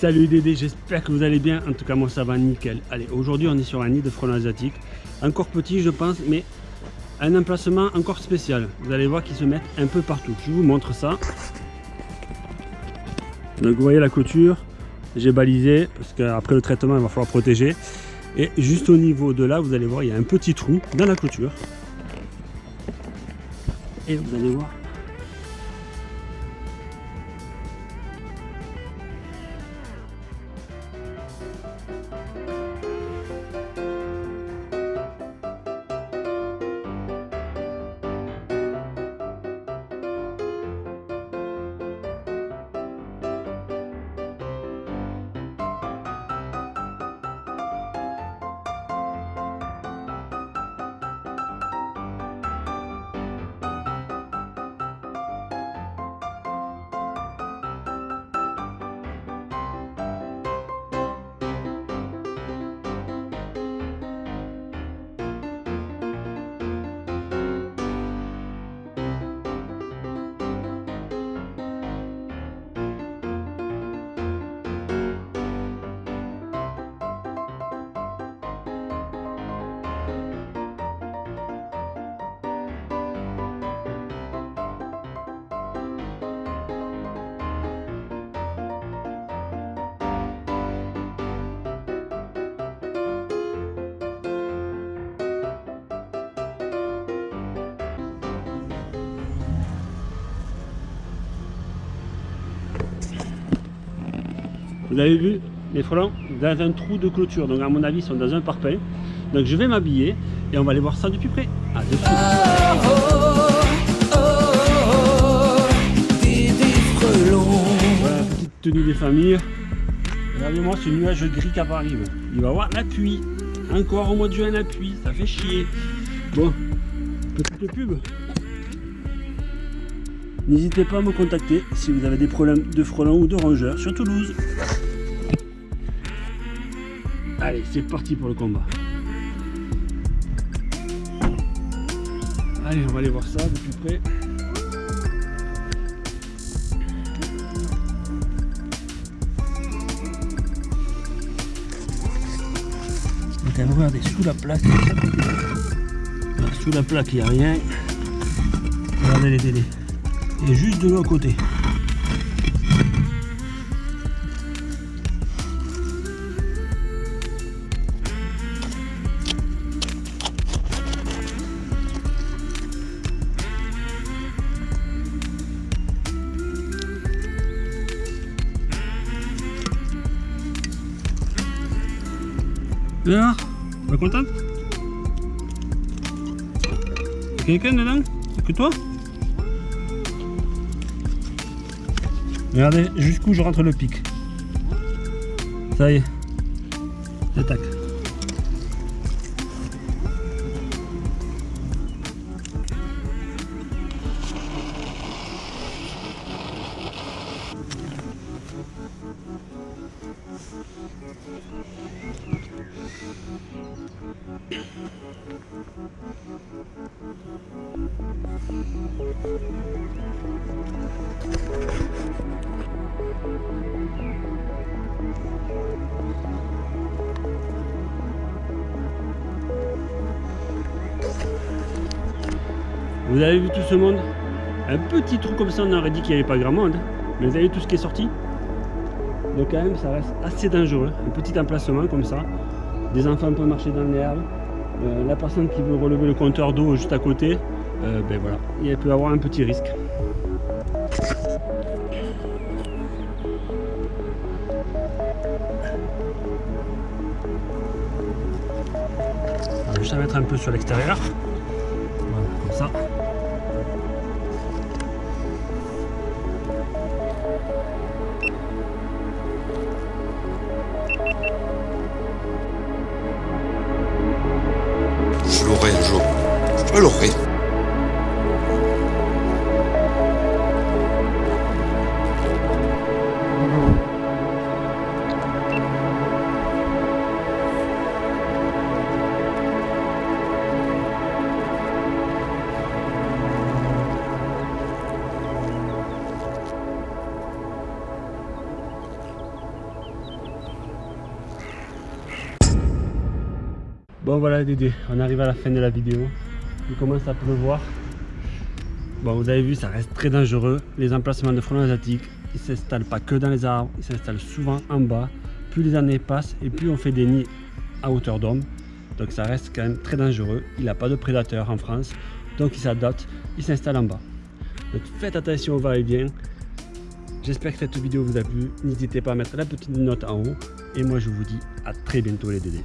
Salut Dédé, j'espère que vous allez bien. En tout cas, moi ça va nickel. Allez, aujourd'hui on est sur un nid de frelons asiatiques. Encore petit, je pense, mais un emplacement encore spécial. Vous allez voir qu'ils se mettent un peu partout. Je vous montre ça. Donc vous voyez la clôture, j'ai balisé parce qu'après le traitement il va falloir protéger. Et juste au niveau de là, vous allez voir, il y a un petit trou dans la clôture. Et vous allez voir, Vous avez vu les frelons dans un trou de clôture. Donc à mon avis, ils sont dans un parpaing. Donc je vais m'habiller et on va aller voir ça de plus près. À de. Voilà, petite tenue des familles. Regardez-moi ce nuage gris qui arrive. Il va avoir la pluie. Encore au mois de juin la pluie, ça fait chier. Bon, petite pub. N'hésitez pas à me contacter si vous avez des problèmes de frelons ou de rongeurs sur Toulouse. Allez, c'est parti pour le combat. Allez, on va aller voir ça de plus près. Donc regardez, sous la plaque, sous la plaque il n'y a rien. Regardez les délais et juste de l'autre côté. Alors, pas contente Quelqu'un dedans C'est que toi Regardez jusqu'où je rentre le pic. Ça y est. Attaque. Vous avez vu tout ce monde? Un petit trou comme ça, on aurait dit qu'il n'y avait pas grand monde. Mais vous avez vu tout ce qui est sorti? Donc quand même, ça reste assez dangereux. Un petit emplacement comme ça. Des enfants peuvent marcher dans l'herbe. Euh, la personne qui veut relever le compteur d'eau juste à côté, euh, ben voilà, il peut avoir un petit risque. Va juste mettre un peu sur l'extérieur. Bon voilà Dédé, on arrive à la fin de la vidéo. Il commence à pleuvoir. Bon vous avez vu ça reste très dangereux. Les emplacements de frelons asiatiques, ils s'installent pas que dans les arbres, ils s'installent souvent en bas. Plus les années passent et plus on fait des nids à hauteur d'homme. Donc ça reste quand même très dangereux. Il n'a pas de prédateurs en France. Donc il s'adapte, il s'installe en bas. Donc faites attention au va-et-vient. J'espère que cette vidéo vous a plu. N'hésitez pas à mettre la petite note en haut. Et moi je vous dis à très bientôt les dédés.